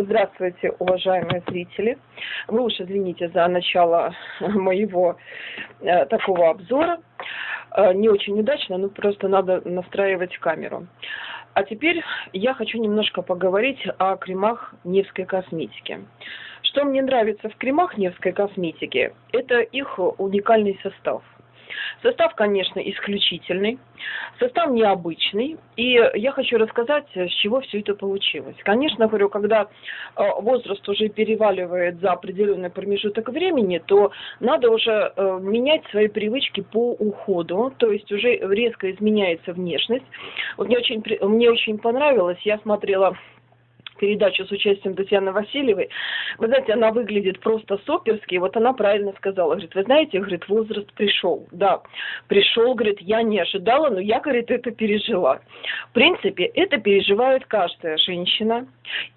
Здравствуйте, уважаемые зрители. Вы уж извините за начало моего э, такого обзора. Э, не очень удачно, но просто надо настраивать камеру. А теперь я хочу немножко поговорить о кремах Невской косметики. Что мне нравится в кремах Невской косметики, это их уникальный состав – Состав, конечно, исключительный, состав необычный, и я хочу рассказать, с чего все это получилось. Конечно, говорю, когда э, возраст уже переваливает за определенный промежуток времени, то надо уже э, менять свои привычки по уходу, то есть уже резко изменяется внешность. Вот мне очень, мне очень понравилось, я смотрела передачу с участием Татьяны Васильевой. Вы знаете, она выглядит просто суперски. Вот она правильно сказала. Говорит, вы знаете, говорит, возраст пришел. Да, пришел, говорит, я не ожидала, но я, говорит, это пережила. В принципе, это переживает каждая женщина.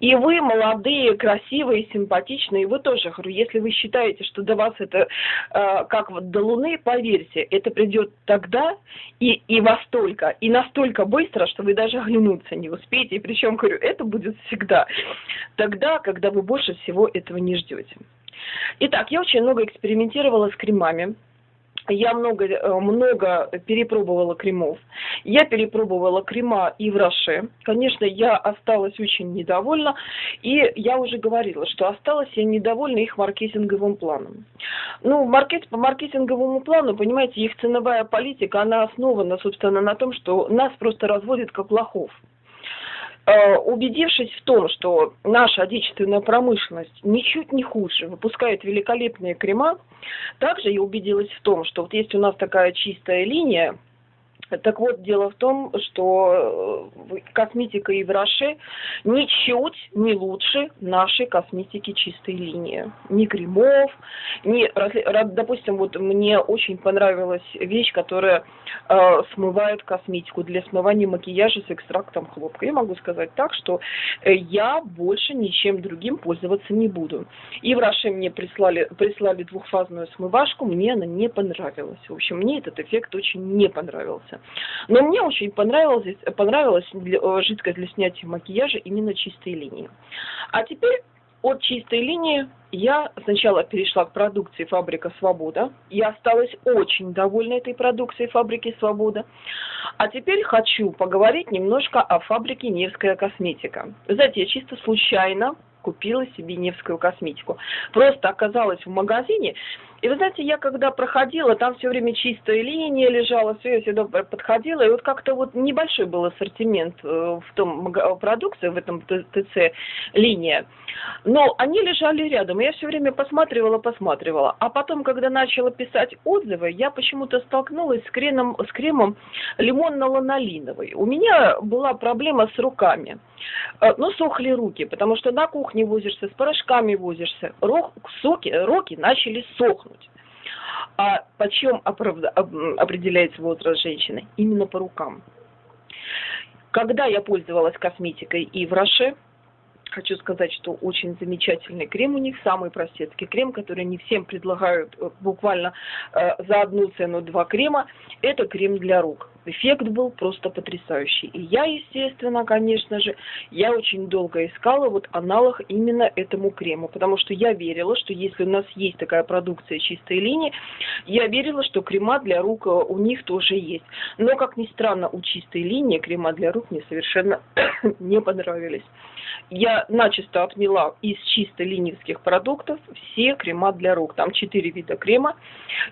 И вы молодые, красивые, симпатичные, вы тоже, говорю, если вы считаете, что до вас это э, как вот до Луны, поверьте, это придет тогда и, и во столько, и настолько быстро, что вы даже оглянуться не успеете. И причем, говорю, это будет всегда всегда. Тогда, когда вы больше всего этого не ждете. Итак, я очень много экспериментировала с кремами. Я много, э, много перепробовала кремов. Я перепробовала крема и в Роше. Конечно, я осталась очень недовольна. И я уже говорила, что осталась я недовольна их маркетинговым планом. Ну, маркет, по маркетинговому плану, понимаете, их ценовая политика, она основана, собственно, на том, что нас просто разводят как лохов. Э, убедившись в том, что наша отечественная промышленность ничуть не хуже, выпускает великолепные крема, также я убедилась в том, что вот есть у нас такая чистая линия, так вот, дело в том, что э, косметика Евраше ничуть не лучше нашей косметики чистой линии. Ни кремов, ни... Допустим, вот мне очень понравилась вещь, которая э, смывает косметику для смывания макияжа с экстрактом хлопка. Я могу сказать так, что э, я больше ничем другим пользоваться не буду. Евраше мне прислали, прислали двухфазную смывашку, мне она не понравилась. В общем, мне этот эффект очень не понравился. Но мне очень понравилась, понравилась э, жидкость для снятия макияжа именно чистые линии. А теперь от чистой линии я сначала перешла к продукции «Фабрика Свобода». Я осталась очень довольна этой продукцией «Фабрики Свобода». А теперь хочу поговорить немножко о фабрике «Невская косметика». Знаете, я чисто случайно купила себе Невскую косметику. Просто оказалась в магазине, и вы знаете, я когда проходила, там все время чистая линия лежала, все, я всегда подходила, и вот как-то вот небольшой был ассортимент э, в том продукции, в этом ТЦ линия. Но они лежали рядом, и я все время посматривала, посматривала. А потом, когда начала писать отзывы, я почему-то столкнулась с кремом, с кремом лимонно-ланолиновый. У меня была проблема с руками. Э, ну, сохли руки, потому что на кухне возишься, с порошками возишься. Рок, соки, руки начали сохнуть. А почем определяется возраст женщины? Именно по рукам. Когда я пользовалась косметикой и в Роше, хочу сказать, что очень замечательный крем у них, самый простецкий крем, который не всем предлагают э, буквально э, за одну цену два крема, это крем для рук. Эффект был просто потрясающий. И я, естественно, конечно же, я очень долго искала вот аналог именно этому крему, потому что я верила, что если у нас есть такая продукция чистой линии, я верила, что крема для рук э, у них тоже есть. Но, как ни странно, у чистой линии крема для рук мне совершенно не понравились. Я начисто отмела из чисто линейских продуктов все крема для рук. Там четыре вида крема.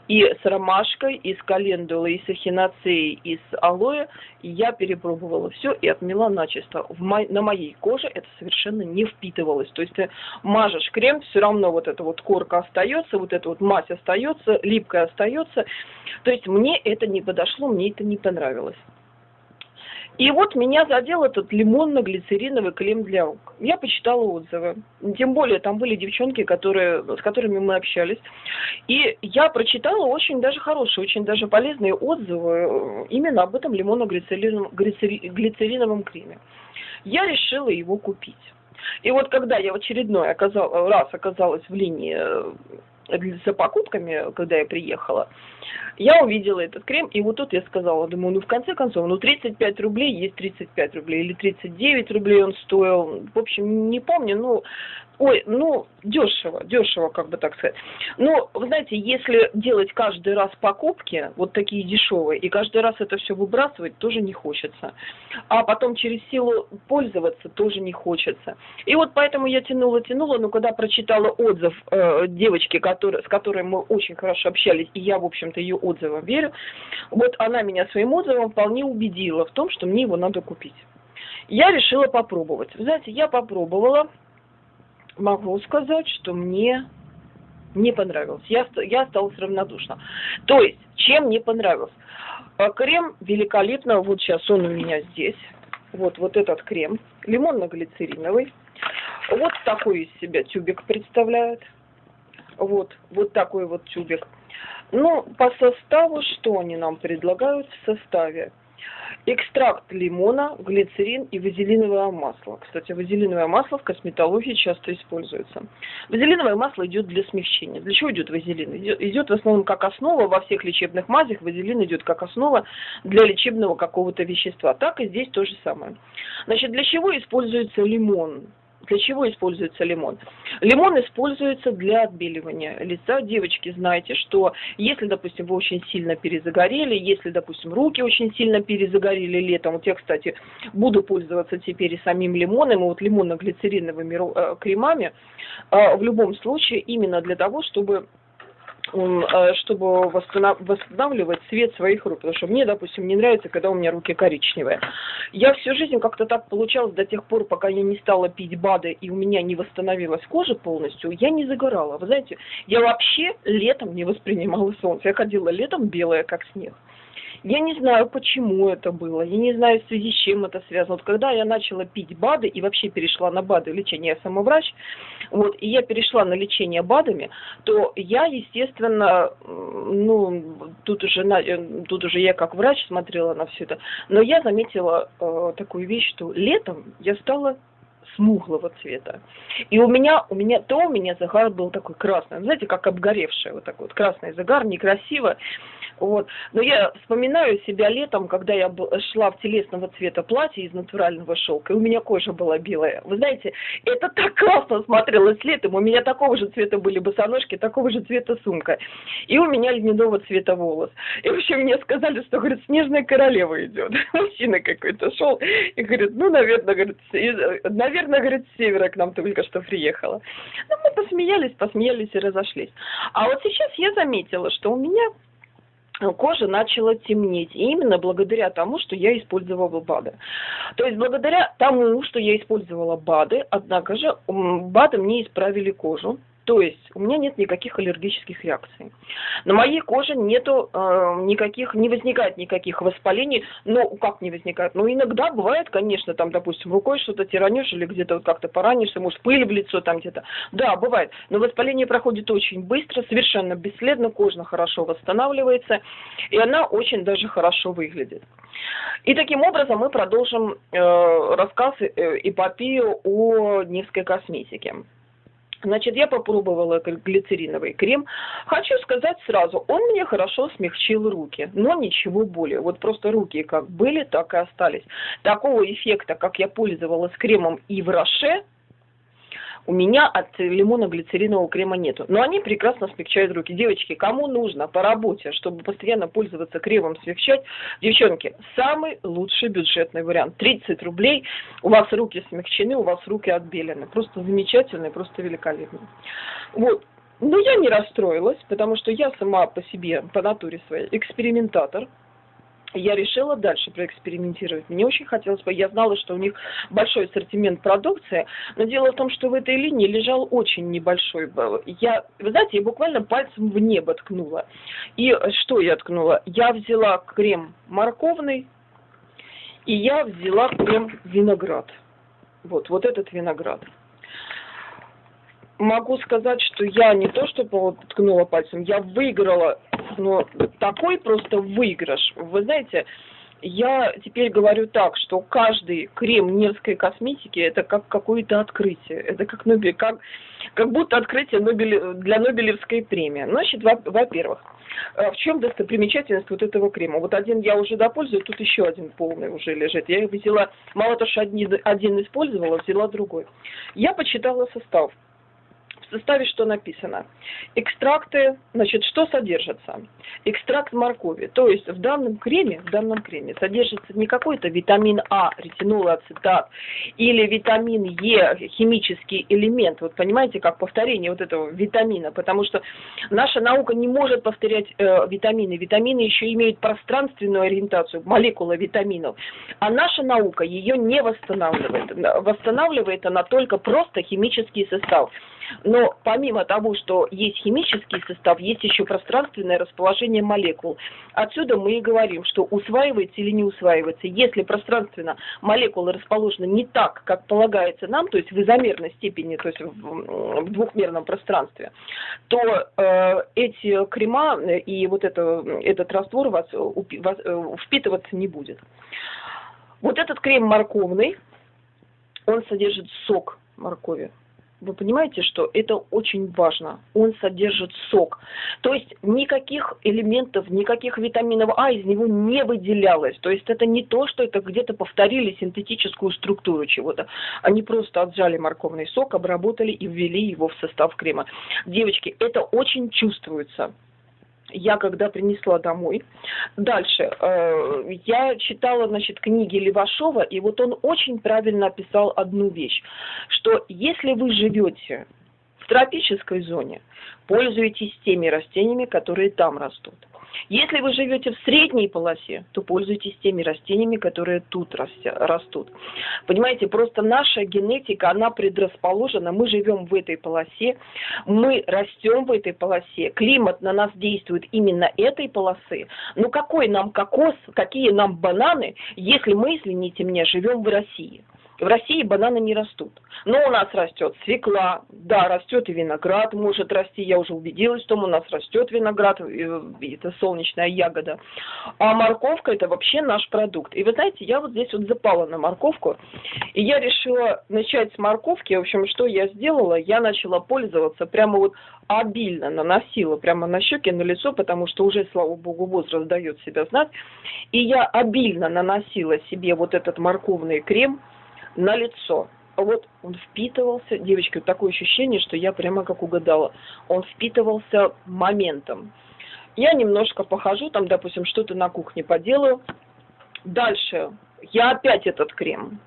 И с ромашкой, и с календулой, и с эхиноцеей, и с алоэ. я перепробовала все и отмела начисто. В мо... На моей коже это совершенно не впитывалось. То есть ты мажешь крем, все равно вот эта вот корка остается, вот эта вот мазь остается, липкая остается. То есть мне это не подошло, мне это не понравилось. И вот меня задел этот лимонно-глицериновый крем для рук. Я почитала отзывы. Тем более там были девчонки, которые, с которыми мы общались. И я прочитала очень даже хорошие, очень даже полезные отзывы э, именно об этом лимонно-глицериновом глицериновом креме. Я решила его купить. И вот когда я в очередной оказал, раз оказалась в линии э, за покупками, когда я приехала, я увидела этот крем, и вот тут я сказала, думаю, ну в конце концов, ну 35 рублей есть 35 рублей, или 39 рублей он стоил, в общем, не помню, ну Ой, ну, дешево, дешево, как бы так сказать. Но, вы знаете, если делать каждый раз покупки, вот такие дешевые, и каждый раз это все выбрасывать, тоже не хочется. А потом через силу пользоваться тоже не хочется. И вот поэтому я тянула, тянула, но когда прочитала отзыв э, девочки, который, с которой мы очень хорошо общались, и я, в общем-то, ее отзывам верю, вот она меня своим отзывом вполне убедила в том, что мне его надо купить. Я решила попробовать. Знаете, я попробовала, могу сказать, что мне не понравилось. Я, я осталась равнодушна. То есть, чем не понравилось? А, крем великолепно, вот сейчас он у меня здесь. Вот, вот этот крем, лимонно-глицериновый. Вот такой из себя тюбик представляет. Вот, вот такой вот тюбик. Ну, по составу, что они нам предлагают в составе? Экстракт лимона, глицерин и вазелиновое масло. Кстати, вазелиновое масло в косметологии часто используется. Вазелиновое масло идет для смягчения. Для чего идет вазелин? Идет в основном как основа во всех лечебных мазях. Вазелин идет как основа для лечебного какого-то вещества. Так и здесь то же самое. Значит, для чего используется лимон? Для чего используется лимон? Лимон используется для отбеливания лица. Девочки, знаете, что если, допустим, вы очень сильно перезагорели, если, допустим, руки очень сильно перезагорели летом, вот я, кстати, буду пользоваться теперь и самим лимоном, и вот лимонно-глицериновыми э, кремами, э, в любом случае именно для того, чтобы чтобы восстанавливать цвет своих рук. Потому что мне, допустим, не нравится, когда у меня руки коричневые. Я всю жизнь как-то так получалось до тех пор, пока я не стала пить БАДы и у меня не восстановилась кожа полностью, я не загорала. Вы знаете, я вообще летом не воспринимала солнце. Я ходила летом белая, как снег. Я не знаю, почему это было, я не знаю, в связи с чем это связано. Вот когда я начала пить БАДы и вообще перешла на БАДы, лечение я самоврач, вот, и я перешла на лечение БАДами, то я, естественно, ну, тут уже, на, э, тут уже я как врач смотрела на все это, но я заметила э, такую вещь, что летом я стала смуглого цвета. И у меня, у меня, то у меня загар был такой красный, знаете, как обгоревший, вот такой вот красный загар, некрасиво. Вот. Но я вспоминаю себя летом, когда я шла в телесного цвета платье из натурального шелка, и у меня кожа была белая. Вы знаете, это так классно смотрелось летом. У меня такого же цвета были босоножки, такого же цвета сумка. И у меня льняного цвета волос. И вообще мне сказали, что, говорит, снежная королева идет. Мужчина какой-то шел и говорит, ну, наверное, говорит, наверное, говорит, с севера к нам только что приехала. Ну, мы посмеялись, посмеялись и разошлись. А вот сейчас я заметила, что у меня кожа начала темнеть. И именно благодаря тому, что я использовала БАДы. То есть благодаря тому, что я использовала БАДы, однако же БАДы мне исправили кожу. То есть у меня нет никаких аллергических реакций. На моей коже нету э, никаких, не возникает никаких воспалений. Ну, как не возникает? Ну, иногда бывает, конечно, там, допустим, рукой что-то тиранешь или где-то вот как-то поранишься, может, пыль в лицо там где-то. Да, бывает. Но воспаление проходит очень быстро, совершенно бесследно, кожа хорошо восстанавливается, и она очень даже хорошо выглядит. И таким образом мы продолжим э, рассказ, э, эпопею о Невской косметике. Значит, я попробовала глицериновый крем. Хочу сказать сразу, он мне хорошо смягчил руки, но ничего более. Вот просто руки как были, так и остались. Такого эффекта, как я пользовалась кремом и в Роше, у меня от лимонно-глицеринового крема нету. Но они прекрасно смягчают руки. Девочки, кому нужно по работе, чтобы постоянно пользоваться кремом смягчать, девчонки, самый лучший бюджетный вариант. 30 рублей, у вас руки смягчены, у вас руки отбелены. Просто замечательный, просто великолепный. Вот. Но я не расстроилась, потому что я сама по себе, по натуре своей, экспериментатор я решила дальше проэкспериментировать. Мне очень хотелось бы, я знала, что у них большой ассортимент продукции, но дело в том, что в этой линии лежал очень небольшой. Я, вы знаете, я буквально пальцем в небо ткнула. И что я ткнула? Я взяла крем морковный, и я взяла крем виноград. Вот, вот этот виноград могу сказать, что я не то, что ткнула пальцем, я выиграла, но такой просто выигрыш. Вы знаете, я теперь говорю так, что каждый крем Нерской косметики это как какое-то открытие. Это как, Нобель, как, как будто открытие Нобель, для Нобелевской премии. Значит, во-первых, э, в чем достопримечательность вот этого крема? Вот один я уже допользую, тут еще один полный уже лежит. Я взяла, мало того, что один, один использовала, взяла другой. Я почитала состав составе что написано? Экстракты, значит, что содержится? Экстракт моркови. То есть в данном креме, в данном креме содержится не какой-то витамин А, ретинол, ацетат или витамин Е, химический элемент. Вот понимаете, как повторение вот этого витамина, потому что наша наука не может повторять э, витамины. Витамины еще имеют пространственную ориентацию, молекула витаминов. А наша наука ее не восстанавливает. Восстанавливает она только просто химический состав. Но помимо того, что есть химический состав, есть еще пространственное расположение молекул. Отсюда мы и говорим, что усваивается или не усваивается. Если пространственно молекулы расположены не так, как полагается нам, то есть в изомерной степени, то есть в, в двухмерном пространстве, то э, эти крема и вот это, этот раствор вас, вас э, впитываться не будет. Вот этот крем морковный, он содержит сок моркови. Вы понимаете, что это очень важно. Он содержит сок. То есть никаких элементов, никаких витаминов А из него не выделялось. То есть это не то, что это где-то повторили синтетическую структуру чего-то. Они просто отжали морковный сок, обработали и ввели его в состав крема. Девочки, это очень чувствуется я когда принесла домой. Дальше. Э, я читала, значит, книги Левашова, и вот он очень правильно описал одну вещь, что если вы живете тропической зоне, пользуйтесь теми растениями, которые там растут. Если вы живете в средней полосе, то пользуйтесь теми растениями, которые тут растут. Понимаете, просто наша генетика, она предрасположена, мы живем в этой полосе, мы растем в этой полосе, климат на нас действует именно этой полосы. Ну какой нам кокос, какие нам бананы, если мы, извините меня, живем в России? В России бананы не растут. Но у нас растет свекла, да, растет и виноград может расти. Я уже убедилась в том, у нас растет виноград, это солнечная ягода. А морковка это вообще наш продукт. И вы знаете, я вот здесь вот запала на морковку, и я решила начать с морковки. В общем, что я сделала? Я начала пользоваться прямо вот обильно наносила прямо на щеки, на лицо, потому что уже, слава богу, возраст дает себя знать. И я обильно наносила себе вот этот морковный крем, на лицо. Вот он впитывался, девочки, вот такое ощущение, что я прямо как угадала, он впитывался моментом. Я немножко похожу, там, допустим, что-то на кухне поделаю. Дальше я опять этот крем.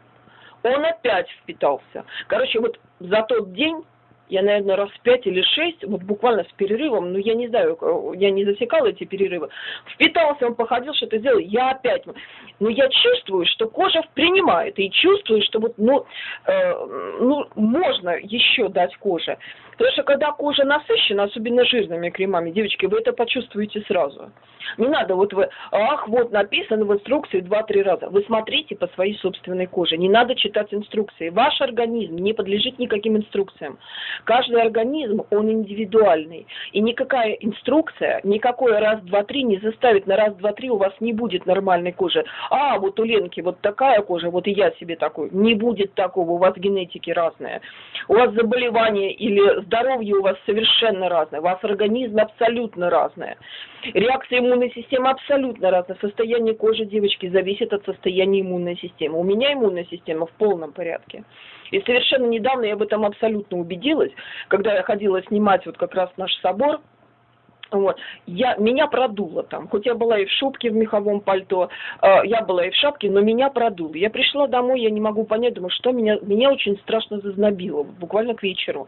Он опять впитался. Короче, вот за тот день я, наверное, раз пять или шесть, вот буквально с перерывом, ну, я не знаю, я не засекала эти перерывы, впитался, он походил, что-то сделал, я опять, но я чувствую, что кожа принимает, и чувствую, что вот, ну, э, ну, можно еще дать коже. Потому что когда кожа насыщена, особенно жирными кремами, девочки, вы это почувствуете сразу. Не надо, вот вы, ах, вот написано в инструкции два-три раза. Вы смотрите по своей собственной коже, не надо читать инструкции. Ваш организм не подлежит никаким инструкциям. Каждый организм, он индивидуальный. И никакая инструкция, никакой раз-два-три не заставит на раз-два-три у вас не будет нормальной кожи. А, вот у Ленки вот такая кожа, вот и я себе такой. Не будет такого, у вас генетики разные. У вас заболевание или здоровье у вас совершенно разное, у вас организм абсолютно разное. Реакция иммунной системы абсолютно разная. Состояние кожи девочки зависит от состояния иммунной системы. У меня иммунная система в полном порядке. И совершенно недавно я об этом абсолютно убедилась, когда я ходила снимать вот как раз наш собор, вот. Я, меня продуло там, хоть я была и в шубке, в меховом пальто, э, я была и в шапке, но меня продуло. Я пришла домой, я не могу понять, думаю, что меня, меня очень страшно зазнобило, буквально к вечеру.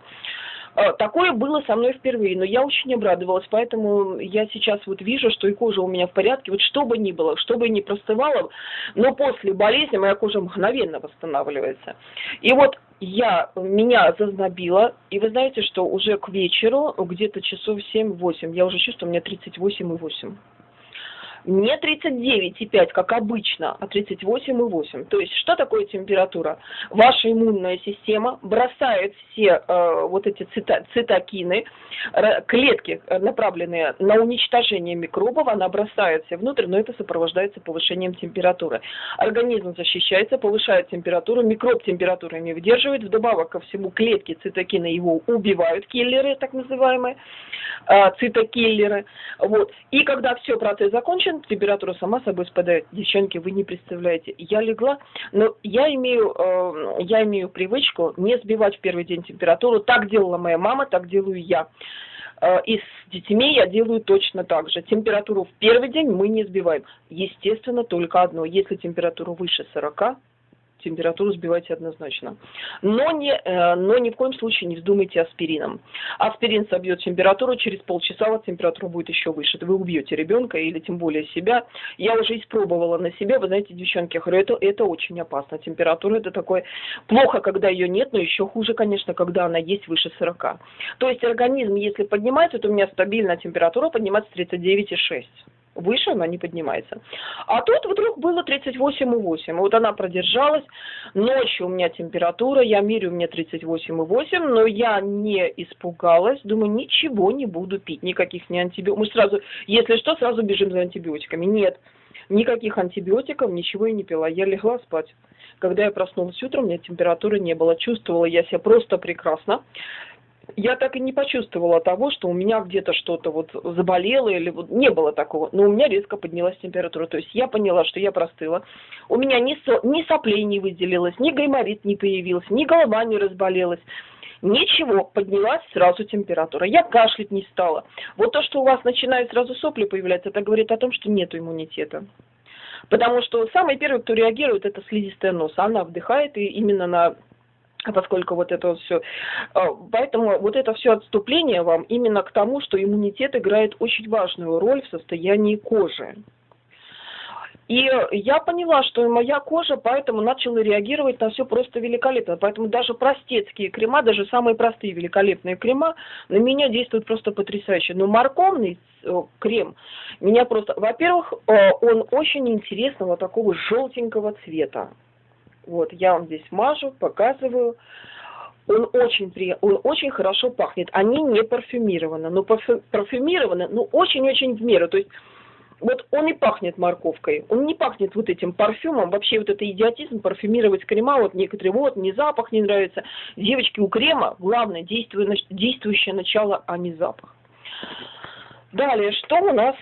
А, такое было со мной впервые, но я очень обрадовалась, поэтому я сейчас вот вижу, что и кожа у меня в порядке, вот что бы ни было, что бы ни простывало, но после болезни моя кожа мгновенно восстанавливается. И вот я, меня зазнобило, и вы знаете, что уже к вечеру, где-то часов 7-8, я уже чувствую, у меня 38,8. Не 39,5, как обычно, а 38,8. То есть что такое температура? Ваша иммунная система бросает все э, вот эти цита, цитокины, клетки, э, направленные на уничтожение микробов, она бросает все внутрь, но это сопровождается повышением температуры. Организм защищается, повышает температуру, микроб температуры не выдерживает, вдобавок ко всему клетки цитокины его убивают, киллеры так называемые, э, цитокиллеры. Вот. И когда все, процесс закончен, температура сама собой спадает. Девчонки, вы не представляете. Я легла, но я имею, э, я имею привычку не сбивать в первый день температуру. Так делала моя мама, так делаю я. Э, и с детьми я делаю точно так же. Температуру в первый день мы не сбиваем. Естественно, только одно. Если температура выше 40, температуру сбивайте однозначно. Но, не, э, но ни в коем случае не вздумайте аспирином. Аспирин собьет температуру, через полчаса вот температура будет еще выше. Вы убьете ребенка или тем более себя. Я уже испробовала на себе, вы знаете, девчонки, я говорю, это, это очень опасно. Температура это такое плохо, когда ее нет, но еще хуже, конечно, когда она есть выше 40. То есть организм, если поднимается, то у меня стабильная температура поднимается 39,6 выше она не поднимается. А тут вдруг было 38,8. Вот она продержалась. Ночью у меня температура, я мерю, у меня 38,8, но я не испугалась. Думаю, ничего не буду пить, никаких не антибиотиков. Мы сразу, если что, сразу бежим за антибиотиками. Нет, никаких антибиотиков, ничего я не пила. Я легла спать. Когда я проснулась утром, у меня температуры не было. Чувствовала я себя просто прекрасно я так и не почувствовала того, что у меня где-то что-то вот заболело или вот не было такого. Но у меня резко поднялась температура. То есть я поняла, что я простыла. У меня ни, со, ни соплей не выделилось, ни гайморит не появился, ни голова не разболелась. Ничего, поднялась сразу температура. Я кашлять не стала. Вот то, что у вас начинает сразу сопли появляться, это говорит о том, что нет иммунитета. Потому что самый первый, кто реагирует, это слизистая носа. Она вдыхает и именно на поскольку вот это вот все. А, поэтому вот это все отступление вам именно к тому, что иммунитет играет очень важную роль в состоянии кожи. И я поняла, что моя кожа поэтому начала реагировать на все просто великолепно. Поэтому даже простецкие крема, даже самые простые великолепные крема на меня действуют просто потрясающе. Но морковный э, крем меня просто... Во-первых, э, он очень интересного такого желтенького цвета. Вот, я вам здесь мажу, показываю. Он очень, при... он очень хорошо пахнет. Они не парфюмированы, но парфю... парфюмированы, ну, очень-очень в меру. То есть, вот он и пахнет морковкой, он не пахнет вот этим парфюмом, вообще вот это идиотизм, парфюмировать крема, вот некоторые, вот, мне запах не нравится. Девочки, у крема главное действующее начало, а не запах. Далее, что у нас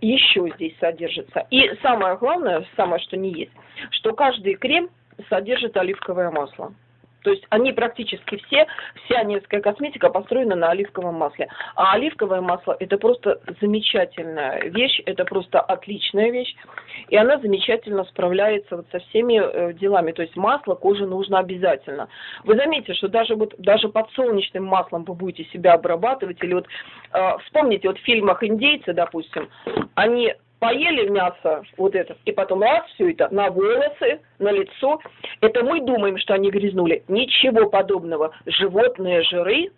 еще здесь содержится? И самое главное, самое, что не есть, что каждый крем – содержит оливковое масло. То есть они практически все, вся немецкая косметика построена на оливковом масле. А оливковое масло это просто замечательная вещь, это просто отличная вещь. И она замечательно справляется вот со всеми э, делами. То есть масло коже нужно обязательно. Вы заметите, что даже вот даже под солнечным маслом вы будете себя обрабатывать. Или вот э, вспомните, вот в фильмах индейцы, допустим, они поели мясо вот это, и потом раз все это на волосы, на лицо. Это мы думаем, что они грязнули. Ничего подобного. Животные жиры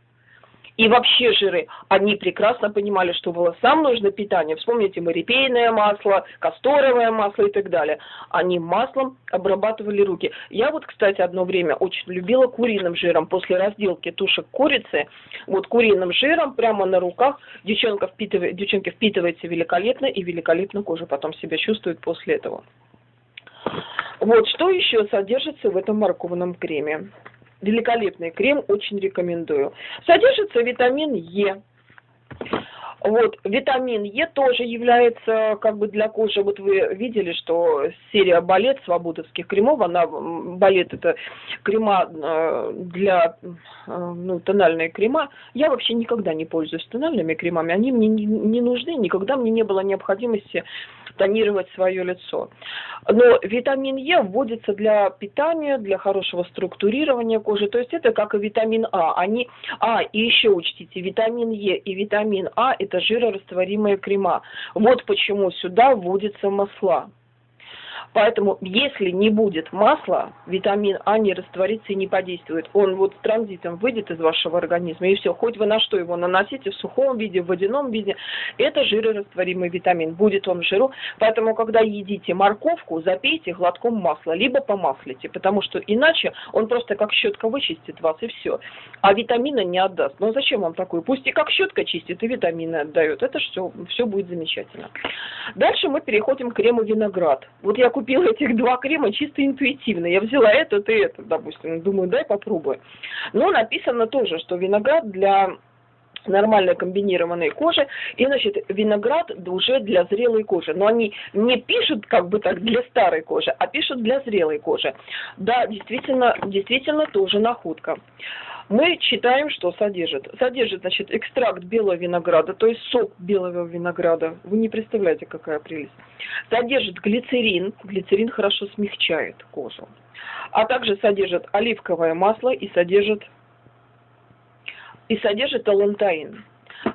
и вообще жиры, они прекрасно понимали, что волосам нужно питание. Вспомните морепейное масло, касторовое масло и так далее. Они маслом обрабатывали руки. Я вот, кстати, одно время очень любила куриным жиром. После разделки тушек курицы, вот куриным жиром прямо на руках девчонка впитывает, девчонки впитывается великолепно и великолепно кожа потом себя чувствует после этого. Вот, что еще содержится в этом морковном креме? Великолепный крем, очень рекомендую. Содержится витамин Е. Вот, витамин Е тоже является как бы для кожи, вот вы видели, что серия балет свободовских кремов, она, балет это крема э, для, э, ну, тональные крема. Я вообще никогда не пользуюсь тональными кремами, они мне не, не нужны, никогда мне не было необходимости тонировать свое лицо. Но витамин Е вводится для питания, для хорошего структурирования кожи, то есть это как и витамин А. Они, а, и еще учтите, витамин Е и витамин А это жирорастворимые крема. Вот почему сюда вводятся масла. Поэтому, если не будет масла, витамин А не растворится и не подействует. Он вот транзитом выйдет из вашего организма, и все. Хоть вы на что его наносите, в сухом виде, в водяном виде, это жирорастворимый витамин. Будет он в жиру. Поэтому, когда едите морковку, запейте глотком масла, либо помаслите, потому что иначе он просто как щетка вычистит вас, и все. А витамина не отдаст. Ну зачем вам такое? Пусть и как щетка чистит, и витамины отдает. Это все, все будет замечательно. Дальше мы переходим к крему виноград. Вот я купила этих два крема чисто интуитивно. Я взяла этот и этот, допустим. Думаю, дай попробую. Но написано тоже, что виноград для нормальной комбинированной кожи, и, значит, виноград уже для зрелой кожи. Но они не пишут как бы так для старой кожи, а пишут для зрелой кожи. Да, действительно, действительно тоже находка мы читаем, что содержит. Содержит, значит, экстракт белого винограда, то есть сок белого винограда. Вы не представляете, какая прелесть. Содержит глицерин. Глицерин хорошо смягчает кожу. А также содержит оливковое масло и содержит, и содержит алантаин.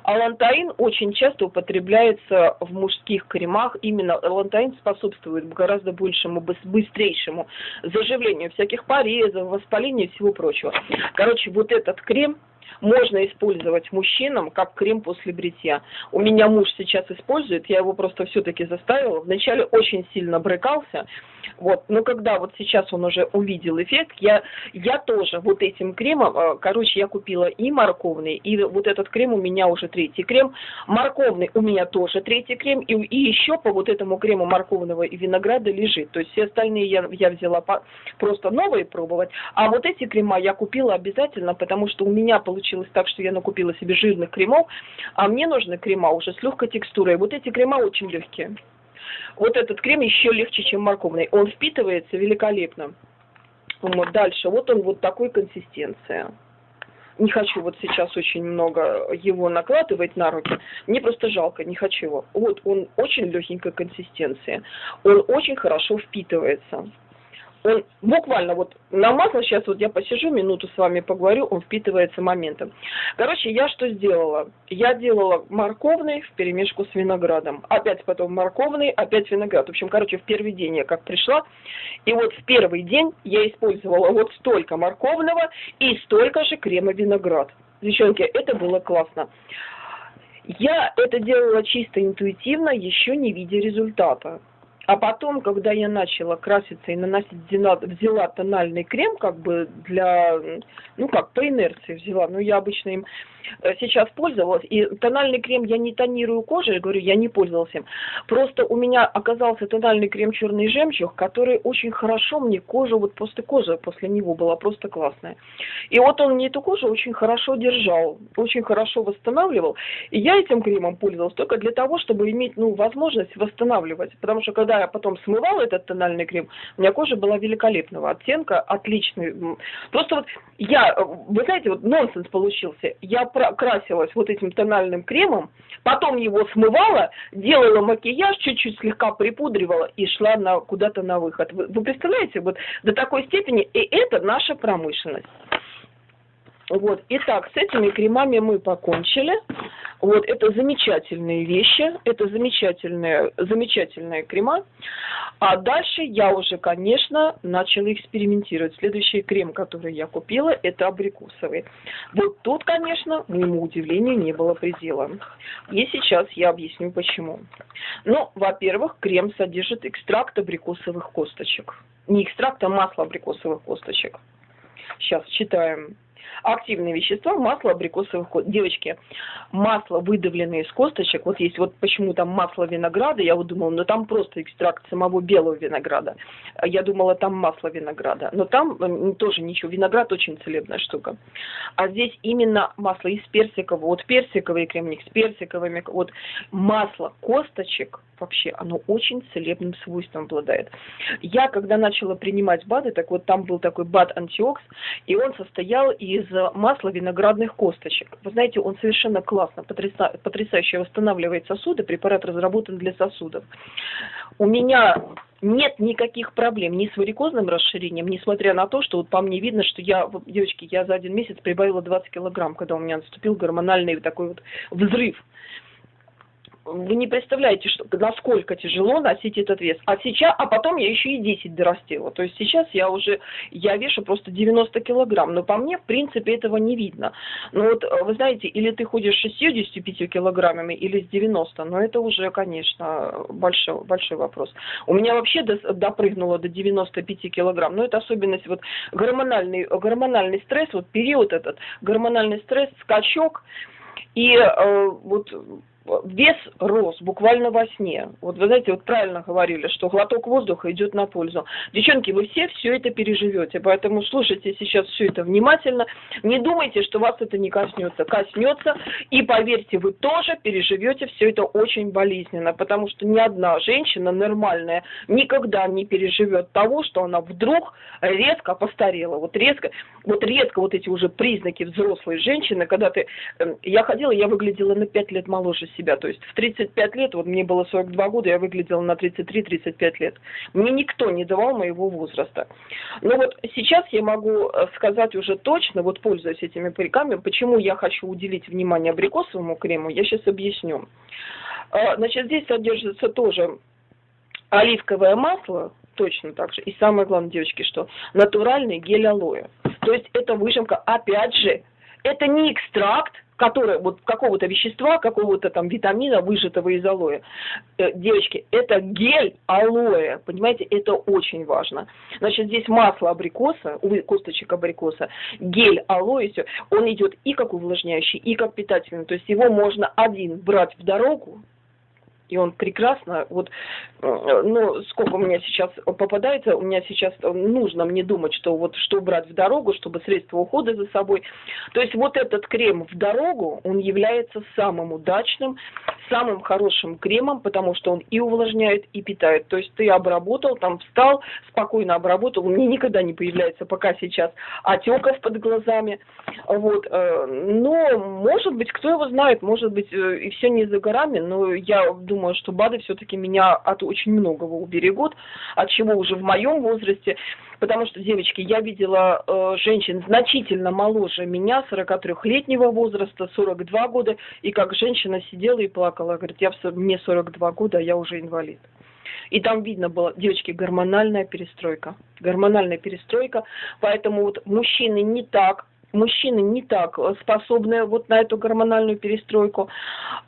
Алантаин очень часто употребляется в мужских кремах. Именно алантаин способствует гораздо большему, быстрейшему заживлению всяких порезов, воспалению и всего прочего. Короче, вот этот крем можно использовать мужчинам как крем после бритья. У меня муж сейчас использует, я его просто все-таки заставила. Вначале очень сильно брыкался, вот. Но когда вот сейчас он уже увидел эффект, я, я тоже вот этим кремом, э, короче, я купила и морковный, и вот этот крем у меня уже третий крем. Морковный у меня тоже третий крем, и, и еще по вот этому крему морковного и винограда лежит. То есть все остальные я, я взяла по, просто новые пробовать, а вот эти крема я купила обязательно, потому что у меня получилось так, что я накупила себе жирных кремов, а мне нужны крема уже с легкой текстурой. Вот эти крема очень легкие. Вот этот крем еще легче, чем морковный. Он впитывается великолепно. Вот дальше. Вот он вот такой консистенции. Не хочу вот сейчас очень много его накладывать на руки. Мне просто жалко, не хочу его. Вот он очень легенькой консистенции. Он очень хорошо впитывается буквально вот на масло, сейчас вот я посижу, минуту с вами поговорю, он впитывается моментом. Короче, я что сделала? Я делала морковный в перемешку с виноградом. Опять потом морковный, опять виноград. В общем, короче, в первый день я как пришла, и вот в первый день я использовала вот столько морковного и столько же крема виноград. Девчонки, это было классно. Я это делала чисто интуитивно, еще не видя результата. А потом, когда я начала краситься и наносить, взяла, тональный крем, как бы для, ну как, по инерции взяла, но я обычно им сейчас пользовалась, и тональный крем я не тонирую кожу, я говорю, я не пользовалась им. Просто у меня оказался тональный крем черный жемчуг, который очень хорошо мне кожу, вот после кожи после него была просто классная. И вот он мне эту кожу очень хорошо держал, очень хорошо восстанавливал. И я этим кремом пользовалась только для того, чтобы иметь, ну, возможность восстанавливать. Потому что когда я потом смывала этот тональный крем, у меня кожа была великолепного оттенка, отличный. Просто вот я, э, вы знаете, вот нонсенс получился. Я красилась вот этим тональным кремом, потом его смывала, делала макияж, чуть-чуть слегка припудривала и шла на, куда-то на выход. Вы, вы представляете, вот до такой степени, и это наша промышленность. Вот, итак, с этими кремами мы покончили. Вот, это замечательные вещи, это замечательные, замечательные крема. А дальше я уже, конечно, начала экспериментировать. Следующий крем, который я купила, это абрикосовый. Вот тут, конечно, моему удивлению не было предела. И сейчас я объясню, почему. Ну, во-первых, крем содержит экстракт абрикосовых косточек. Не экстракт, а масло абрикосовых косточек. Сейчас читаем активные вещества, масло абрикосовых Девочки, масло, выдавленное из косточек, вот есть вот почему там масло винограда, я вот думала, ну там просто экстракт самого белого винограда. Я думала, там масло винограда. Но там тоже ничего, виноград очень целебная штука. А здесь именно масло из персикового, вот персиковый кремник с персиковыми, вот масло косточек, вообще оно очень целебным свойством обладает. Я, когда начала принимать БАДы, так вот там был такой БАД антиокс, и он состоял из масла виноградных косточек. Вы знаете, он совершенно классно, потряса, потрясающе восстанавливает сосуды, препарат разработан для сосудов. У меня нет никаких проблем ни с варикозным расширением, несмотря на то, что вот по мне видно, что я, девочки, я за один месяц прибавила 20 килограмм, когда у меня наступил гормональный такой вот взрыв вы не представляете, что, насколько тяжело носить этот вес. А сейчас, а потом я еще и 10 дорастила. То есть сейчас я уже, я вешу просто 90 килограмм. Но по мне, в принципе, этого не видно. Но вот, вы знаете, или ты ходишь с 65 килограммами, или с 90. Но это уже, конечно, большой, большой вопрос. У меня вообще до, допрыгнуло до 95 килограмм. Но это особенность вот гормональный, гормональный стресс, вот период этот, гормональный стресс, скачок. И э, вот вес рос буквально во сне. Вот вы знаете, вот правильно говорили, что глоток воздуха идет на пользу. Девчонки, вы все все это переживете, поэтому слушайте сейчас все это внимательно. Не думайте, что вас это не коснется. Коснется, и поверьте, вы тоже переживете все это очень болезненно, потому что ни одна женщина нормальная никогда не переживет того, что она вдруг резко постарела. Вот резко, вот редко вот эти уже признаки взрослой женщины, когда ты... Эм, я ходила, я выглядела на 5 лет моложе себя. То есть в 35 лет, вот мне было 42 года, я выглядела на 33-35 лет. Мне никто не давал моего возраста. Но вот сейчас я могу э, сказать уже точно, вот пользуясь этими париками, почему я хочу уделить внимание абрикосовому крему, я сейчас объясню. А, значит, здесь содержится тоже оливковое масло, точно так же. И самое главное, девочки, что натуральный гель алоэ. То есть это выжимка, опять же, это не экстракт, который вот какого-то вещества, какого-то там витамина, выжатого из алоэ. Э, девочки, это гель алоэ, понимаете, это очень важно. Значит, здесь масло абрикоса, косточек абрикоса, гель алоэ, все, он идет и как увлажняющий, и как питательный. То есть его можно один брать в дорогу, и он прекрасно, вот, э, ну, сколько у меня сейчас попадается, у меня сейчас нужно мне думать, что вот что брать в дорогу, чтобы средства ухода за собой. То есть вот этот крем в дорогу, он является самым удачным, самым хорошим кремом, потому что он и увлажняет, и питает. То есть ты обработал, там встал, спокойно обработал, меня никогда не появляется пока сейчас отеков под глазами. Вот. Э, но, может быть, кто его знает, может быть, э, и все не за горами, но я думаю, думаю, что БАДы все-таки меня от очень многого уберегут, от чего уже в моем возрасте, потому что, девочки, я видела э, женщин значительно моложе меня, 43-летнего возраста, 42 года, и как женщина сидела и плакала, говорит, я, мне 42 года, а я уже инвалид. И там видно было, девочки, гормональная перестройка. Гормональная перестройка. Поэтому вот мужчины не так мужчины не так способны вот на эту гормональную перестройку,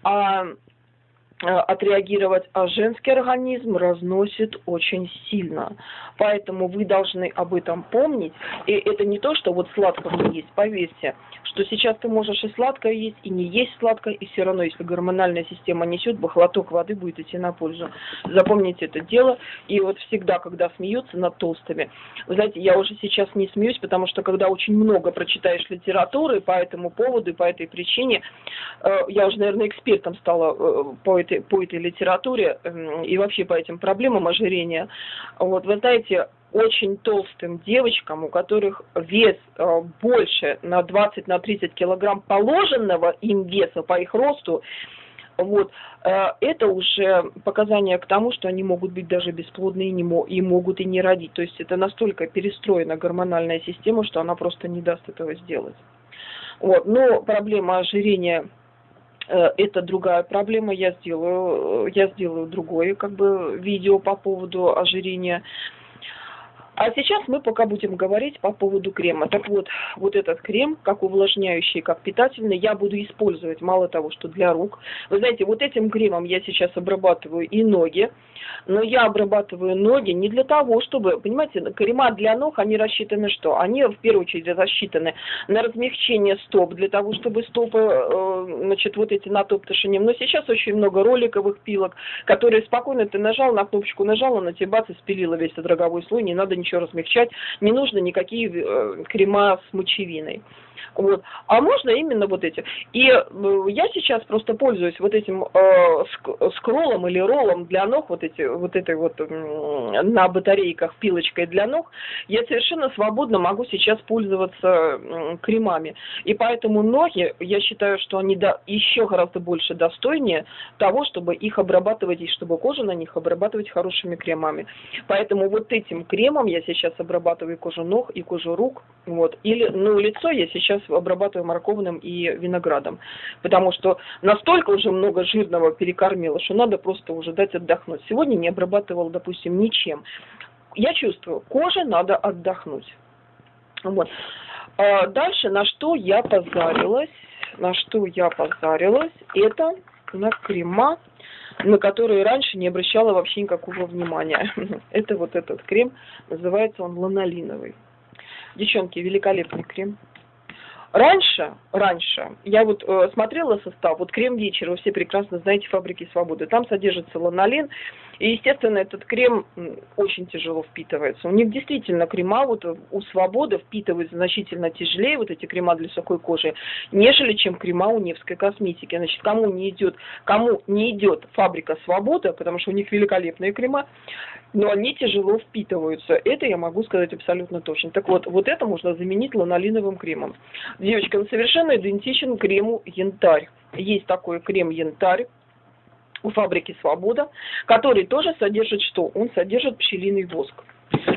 а Э, отреагировать, а женский организм разносит очень сильно. Поэтому вы должны об этом помнить. И это не то, что вот сладкого не есть, поверьте, что сейчас ты можешь и сладкое есть, и не есть сладкое, и все равно, если гормональная система несет, бахлоток воды будет идти на пользу. Запомните это дело. И вот всегда, когда смеются над толстыми, вы знаете, я уже сейчас не смеюсь, потому что когда очень много прочитаешь литературы по этому поводу и по этой причине, э, я уже, наверное, экспертом стала э, по этой по этой литературе эм, и вообще по этим проблемам ожирения, вот, вы знаете, очень толстым девочкам, у которых вес э, больше на 20 на 30 килограмм положенного им веса по их росту, вот, э, это уже показания к тому, что они могут быть даже бесплодны и, не и могут и не родить. То есть это настолько перестроена гормональная система, что она просто не даст этого сделать. Вот. Но проблема ожирения это другая проблема, я сделаю, я сделаю другое как бы видео по поводу ожирения. А сейчас мы пока будем говорить по поводу крема. Так вот, вот этот крем, как увлажняющий, как питательный, я буду использовать мало того, что для рук. Вы знаете, вот этим кремом я сейчас обрабатываю и ноги, но я обрабатываю ноги не для того, чтобы, понимаете, крема для ног, они рассчитаны что? Они в первую очередь рассчитаны на размягчение стоп, для того, чтобы стопы, э, значит, вот эти натоптышением. Но сейчас очень много роликовых пилок, которые спокойно ты нажал на кнопочку, нажал, она тебе бац и спилила весь этот роговой слой, не надо ничего размягчать, не нужно никакие э, крема с мочевиной. Вот. А можно именно вот эти. И э, я сейчас просто пользуюсь вот этим э, скроллом или роллом для ног, вот, эти, вот этой вот э, на батарейках пилочкой для ног. Я совершенно свободно могу сейчас пользоваться э, кремами. И поэтому ноги, я считаю, что они до, еще гораздо больше достойнее того, чтобы их обрабатывать и чтобы кожу на них обрабатывать хорошими кремами. Поэтому вот этим кремом я сейчас обрабатываю кожу ног и кожу рук. Вот. Или, ну, лицо я сейчас сейчас обрабатываю морковным и виноградом, потому что настолько уже много жирного перекормила, что надо просто уже дать отдохнуть. Сегодня не обрабатывала, допустим, ничем. Я чувствую, коже надо отдохнуть. Вот. А дальше, на что я позарилась, на что я позарилась, это на крема, на которые раньше не обращала вообще никакого внимания. Это вот этот крем, называется он ланолиновый. Девчонки, великолепный крем. Раньше, раньше, я вот э, смотрела состав, вот крем вечера, вы все прекрасно знаете фабрики свободы, там содержится ланолин, и, естественно, этот крем очень тяжело впитывается. У них действительно крема вот у свободы впитываются значительно тяжелее, вот эти крема для сухой кожи, нежели чем крема у Невской косметики. Значит, кому не идет, кому не идет фабрика свобода, потому что у них великолепные крема, но они тяжело впитываются. Это я могу сказать абсолютно точно. Так вот, вот это можно заменить ланолиновым кремом. Девочка, он совершенно идентичен крему янтарь. Есть такой крем янтарь у фабрики «Свобода», который тоже содержит что? Он содержит пчелиный воск.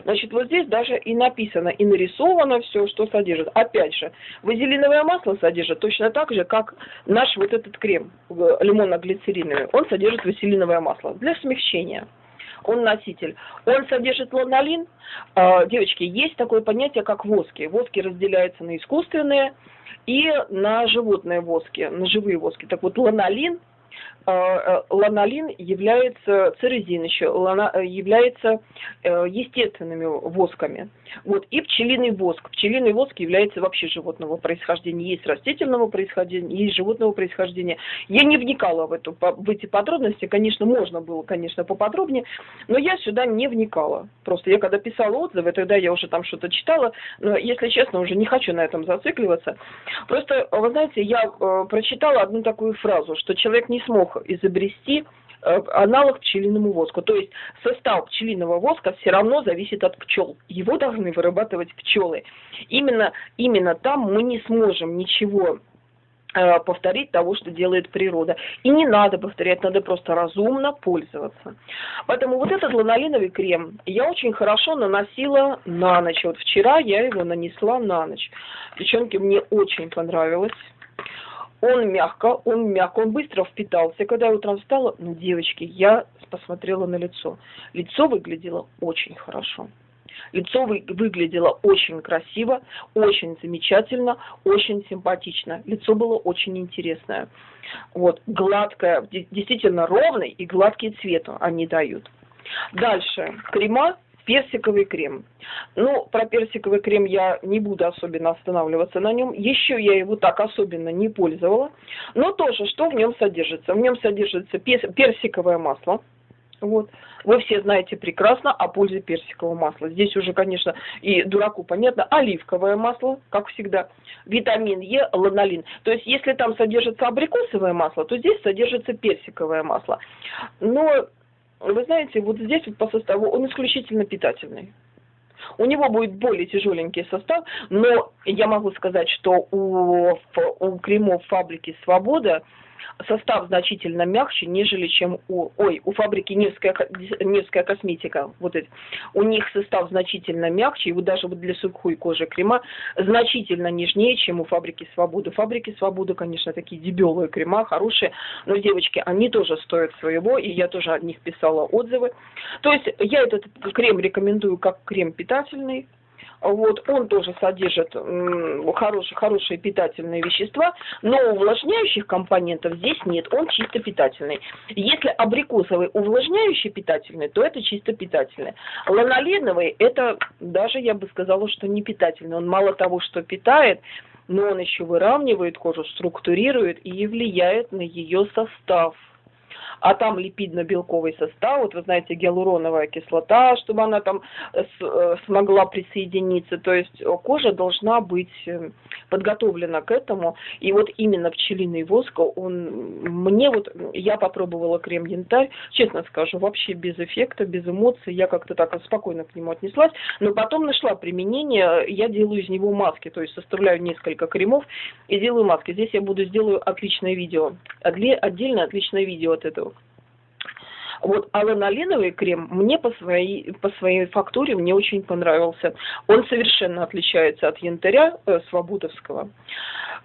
Значит, вот здесь даже и написано, и нарисовано все, что содержит. Опять же, вазелиновое масло содержит точно так же, как наш вот этот крем лимонно-глицериновый. Он содержит вазелиновое масло для смягчения он носитель. Он содержит ланолин. А, девочки, есть такое понятие, как воски. Воски разделяются на искусственные и на животные воски, на живые воски. Так вот, ланолин ланолин является, церезин еще, э, является естественными восками. Вот, и пчелиный воск. Пчелиный воск является вообще животного происхождения. Есть растительного происхождения, есть животного происхождения. Я не вникала в, эту, в эти подробности, конечно, можно было, конечно, поподробнее, но я сюда не вникала. Просто я когда писала отзывы, тогда я уже там что-то читала, но, если честно, уже не хочу на этом зацикливаться. Просто, вы знаете, я э, прочитала одну такую фразу, что человек не смог изобрести э, аналог пчелиному воску. То есть состав пчелиного воска все равно зависит от пчел. Его должны вырабатывать пчелы. Именно, именно там мы не сможем ничего э, повторить того, что делает природа. И не надо повторять, надо просто разумно пользоваться. Поэтому вот этот ланолиновый крем я очень хорошо наносила на ночь. Вот вчера я его нанесла на ночь. Девчонки, мне очень понравилось. Он мягко, он мягко, он быстро впитался. Когда я утром встала, ну, девочки, я посмотрела на лицо. Лицо выглядело очень хорошо. Лицо вы, выглядело очень красиво, очень замечательно, очень симпатично. Лицо было очень интересное. Вот, гладкое, действительно ровный и гладкий цвет они дают. Дальше, крема персиковый крем. Ну, про персиковый крем я не буду особенно останавливаться на нем. Еще я его так особенно не пользовала. Но тоже, что в нем содержится? В нем содержится персиковое масло. Вот. Вы все знаете прекрасно о пользе персикового масла. Здесь уже, конечно, и дураку понятно, оливковое масло, как всегда, витамин Е, ланолин. То есть, если там содержится абрикосовое масло, то здесь содержится персиковое масло. Но вы знаете, вот здесь вот по составу он исключительно питательный. У него будет более тяжеленький состав, но я могу сказать, что у, у кремов фабрики «Свобода» состав значительно мягче, нежели чем у, ой, у фабрики Невская, Невская косметика. Вот эти. У них состав значительно мягче, и вот даже вот для сухой кожи крема значительно нежнее, чем у фабрики Свободы. Фабрики Свободы, конечно, такие дебелые крема, хорошие, но, девочки, они тоже стоят своего, и я тоже от них писала отзывы. То есть я этот крем рекомендую как крем питательный, вот, он тоже содержит хорошие, хорошие питательные вещества, но увлажняющих компонентов здесь нет, он чисто питательный. Если абрикосовый увлажняющий питательный, то это чисто питательный. Ланолиновый, это даже, я бы сказала, что не питательный. Он мало того, что питает, но он еще выравнивает кожу, структурирует и влияет на ее состав а там липидно-белковый состав, вот вы знаете, гиалуроновая кислота, чтобы она там э, э, смогла присоединиться, то есть кожа должна быть э, подготовлена к этому, и вот именно пчелиный воск, он, мне вот, я попробовала крем янтарь, честно скажу, вообще без эффекта, без эмоций, я как-то так спокойно к нему отнеслась, но потом нашла применение, я делаю из него маски, то есть составляю несколько кремов и делаю маски. Здесь я буду сделаю отличное видео, отдельно отличное видео от этого. Вот, а ланолиновый крем мне по своей, по своей фактуре мне очень понравился. Он совершенно отличается от янтаря э, свободовского.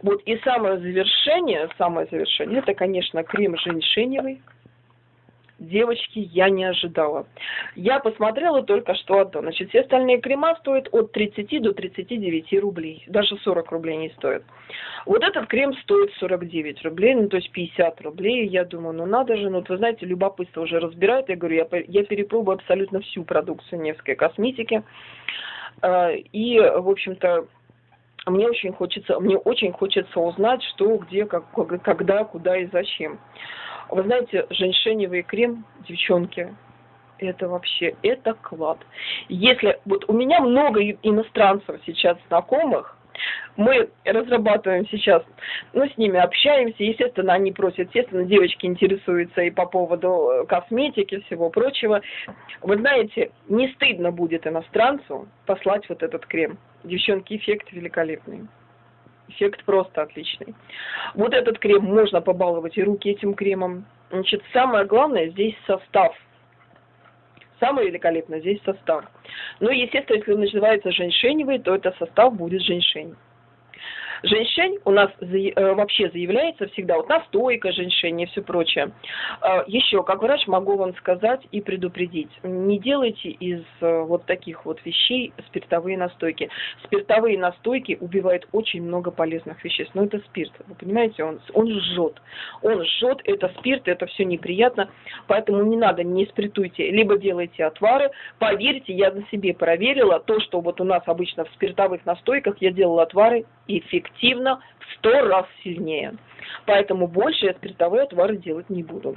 Вот, и самое завершение, самое завершение, это, конечно, крем женьшеневый девочки, я не ожидала. Я посмотрела только что одно. Значит, все остальные крема стоят от 30 до 39 рублей. Даже 40 рублей не стоят. Вот этот крем стоит 49 рублей, ну то есть 50 рублей. Я думаю, ну надо же, ну вот вы знаете, любопытство уже разбирает. Я говорю, я, я перепробую абсолютно всю продукцию Невской косметики. А, и, в общем-то, мне очень хочется, мне очень хочется узнать, что, где, как, когда, куда и зачем. Вы знаете, женьшеневый крем, девчонки, это вообще, это клад. Если, вот у меня много иностранцев сейчас знакомых, мы разрабатываем сейчас, ну, с ними общаемся, естественно, они просят, естественно, девочки интересуются и по поводу э, косметики, всего прочего. Вы знаете, не стыдно будет иностранцу послать вот этот крем. Девчонки, эффект великолепный. Эффект просто отличный. Вот этот крем можно побаловать и руки этим кремом. Значит, самое главное здесь состав. Самое великолепное здесь состав. Ну, естественно, если он называется женьшеневый, то это состав будет женьшень. Женьшень у нас э, вообще заявляется всегда, вот настойка женьшень и все прочее. А, Еще, как врач, могу вам сказать и предупредить, не делайте из э, вот таких вот вещей спиртовые настойки. Спиртовые настойки убивают очень много полезных веществ, но это спирт, вы понимаете, он, он жжет. Он жжет, это спирт, это все неприятно, поэтому не надо, не спиртуйте, либо делайте отвары. Поверьте, я на себе проверила, то, что вот у нас обычно в спиртовых настойках, я делала отвары, эффективно в сто раз сильнее. Поэтому больше я спиртовые отвары делать не буду.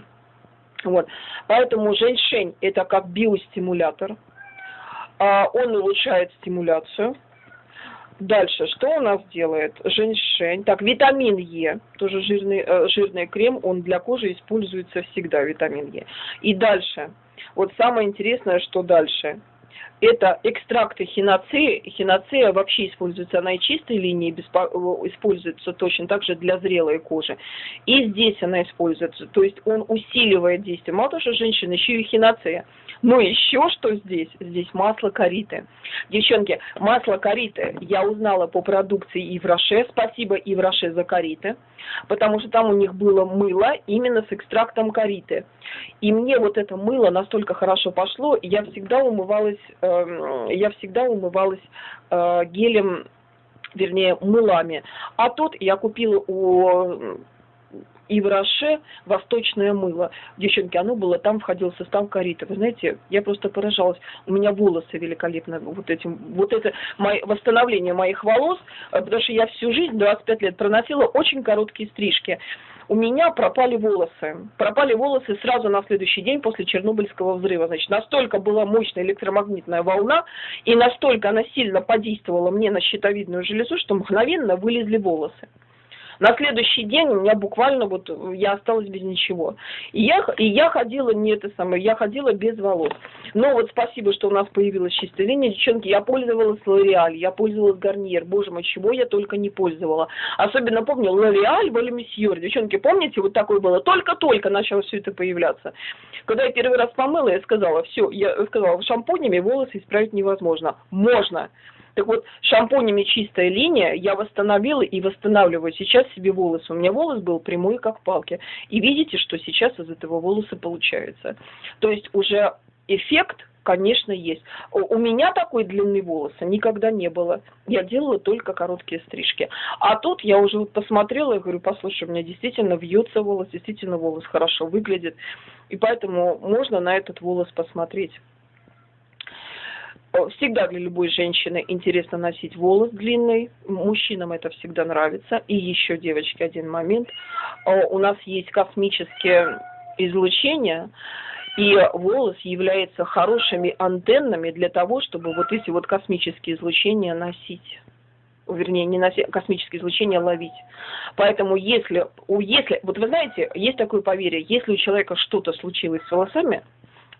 Вот. Поэтому женьшень это как биостимулятор. А, он улучшает стимуляцию. Дальше, что у нас делает женьшень? Так, витамин Е, тоже жирный, э, жирный крем, он для кожи используется всегда, витамин Е. И дальше, вот самое интересное, что дальше – это экстракты хиноцеи. Хиноцея вообще используется, она и чистой линии используется точно так же для зрелой кожи. И здесь она используется, то есть он усиливает действие. Мало того, что женщина, еще и хиноцея. Но еще что здесь? Здесь масло кориты. Девчонки, масло кориты я узнала по продукции Ивраше. Спасибо Ивраше за кориты. Потому что там у них было мыло именно с экстрактом кориты. И мне вот это мыло настолько хорошо пошло, я всегда умывалась, э, я всегда умывалась э, гелем вернее, мылами. А тут я купила у и в Роше восточное мыло. Девчонки, оно было, там входил состав кориты. Вы знаете, я просто поражалась. У меня волосы великолепно вот этим, вот это мое, восстановление моих волос, э, потому что я всю жизнь, 25 лет, проносила очень короткие стрижки у меня пропали волосы. Пропали волосы сразу на следующий день после Чернобыльского взрыва. Значит, настолько была мощная электромагнитная волна, и настолько она сильно подействовала мне на щитовидную железу, что мгновенно вылезли волосы. На следующий день у меня буквально вот я осталась без ничего. И я, и я ходила не это самое, я ходила без волос. Но вот спасибо, что у нас появилась чистая линия. Девчонки, я пользовалась L'Oreal, я пользовалась Гарниер. Боже мой, чего я только не пользовала. Особенно помню L'Oreal, Валемисьюр. Девчонки, помните, вот такое было? Только-только начало все это появляться. Когда я первый раз помыла, я сказала, все, я сказала, шампунями волосы исправить невозможно. Можно. Так вот, шампунями чистая линия я восстановила и восстанавливаю сейчас себе волосы. У меня волос был прямой, как палки. И видите, что сейчас из этого волоса получается. То есть уже эффект конечно, есть. У меня такой длины волоса никогда не было. Я делала только короткие стрижки. А тут я уже вот посмотрела и говорю, послушай, у меня действительно вьется волос, действительно волос хорошо выглядит. И поэтому можно на этот волос посмотреть. Всегда для любой женщины интересно носить волос длинный, мужчинам это всегда нравится. И еще, девочки, один момент. У нас есть космические излучения, и волос является хорошими антеннами для того, чтобы вот эти вот космические излучения носить вернее, не носить, космические излучения ловить. Поэтому если, если, вот вы знаете, есть такое поверье, если у человека что-то случилось с волосами,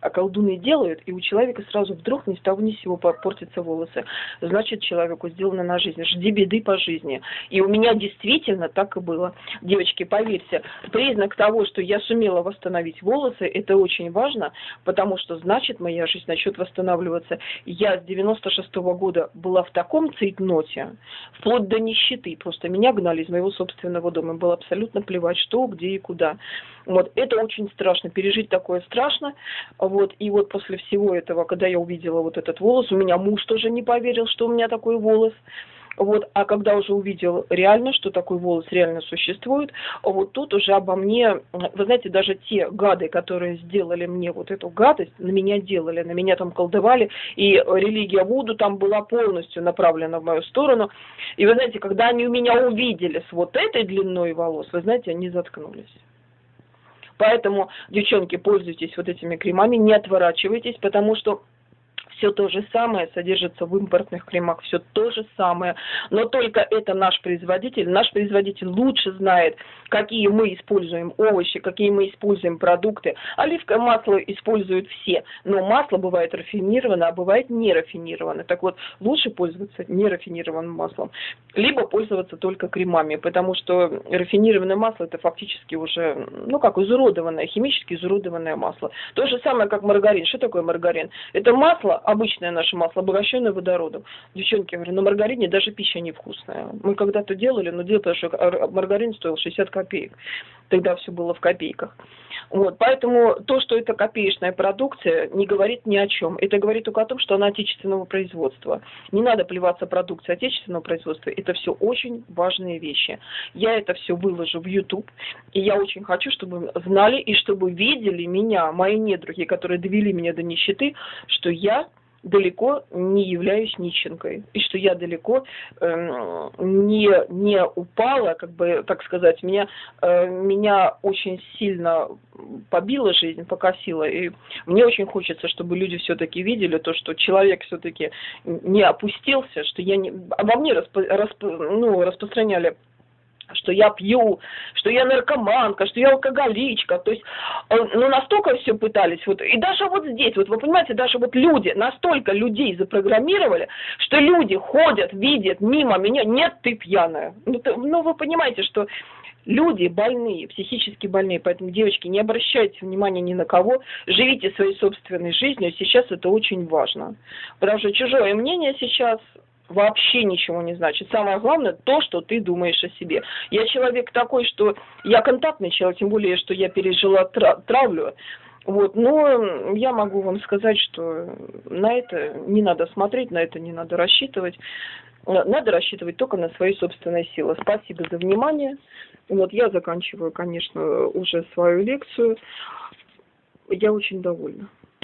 колдуны делают, и у человека сразу вдруг ни с того ни с сего портятся волосы. Значит, человеку сделано на жизнь. Жди беды по жизни. И у меня действительно так и было. Девочки, поверьте, признак того, что я сумела восстановить волосы, это очень важно, потому что значит моя жизнь начнет восстанавливаться. Я с 96 -го года была в таком цейтноте, вплоть до нищеты. Просто меня гнали из моего собственного дома. Было абсолютно плевать, что, где и куда. Вот, это очень страшно, пережить такое страшно. Вот, и вот после всего этого, когда я увидела вот этот волос, у меня муж тоже не поверил, что у меня такой волос. Вот, а когда уже увидел реально, что такой волос реально существует, вот тут уже обо мне, вы знаете, даже те гады, которые сделали мне вот эту гадость, на меня делали, на меня там колдовали, и религия Вуду там была полностью направлена в мою сторону. И вы знаете, когда они у меня увидели с вот этой длиной волос, вы знаете, они заткнулись. Поэтому, девчонки, пользуйтесь вот этими кремами, не отворачивайтесь, потому что все то же самое содержится в импортных кремах, все то же самое, но только это наш производитель, наш производитель лучше знает, какие мы используем овощи, какие мы используем продукты. Оливковое масло используют все, но масло бывает рафинированное, а бывает не рафинированное. Так вот, лучше пользоваться нерафинированным маслом, либо пользоваться только кремами, потому что рафинированное масло это фактически уже, ну как, изуродованное, химически изуродованное масло. То же самое, как маргарин. Что такое маргарин? Это масло, обычное наше масло, обогащенное водородом. Девчонки, я говорю, на маргарине даже пища невкусная. Мы когда-то делали, но дело потому что маргарин стоил 60 копеек. Тогда все было в копейках. Вот, поэтому то, что это копеечная продукция, не говорит ни о чем. Это говорит только о том, что она отечественного производства. Не надо плеваться продукцией отечественного производства. Это все очень важные вещи. Я это все выложу в YouTube. И я очень хочу, чтобы знали и чтобы видели меня, мои недруги, которые довели меня до нищеты, что я далеко не являюсь нищенкой, и что я далеко э, не, не упала, как бы, так сказать, меня, э, меня очень сильно побила жизнь, покосила, и мне очень хочется, чтобы люди все-таки видели то, что человек все-таки не опустился, что я не, обо мне расп, расп, ну, распространяли что я пью, что я наркоманка, что я алкоголичка. То есть, э, ну, настолько все пытались. Вот, и даже вот здесь, вот вы понимаете, даже вот люди, настолько людей запрограммировали, что люди ходят, видят мимо меня, нет, ты пьяная. Ну, ты, ну вы понимаете, что люди больные, психически больные, поэтому, девочки, не обращайте внимания ни на кого, живите своей собственной жизнью, сейчас это очень важно. Потому что чужое мнение сейчас вообще ничего не значит. Самое главное то, что ты думаешь о себе. Я человек такой, что я контактный человек, тем более, что я пережила травлю. Вот, но я могу вам сказать, что на это не надо смотреть, на это не надо рассчитывать. Надо рассчитывать только на свои собственные силы. Спасибо за внимание. Вот я заканчиваю, конечно, уже свою лекцию. Я очень довольна.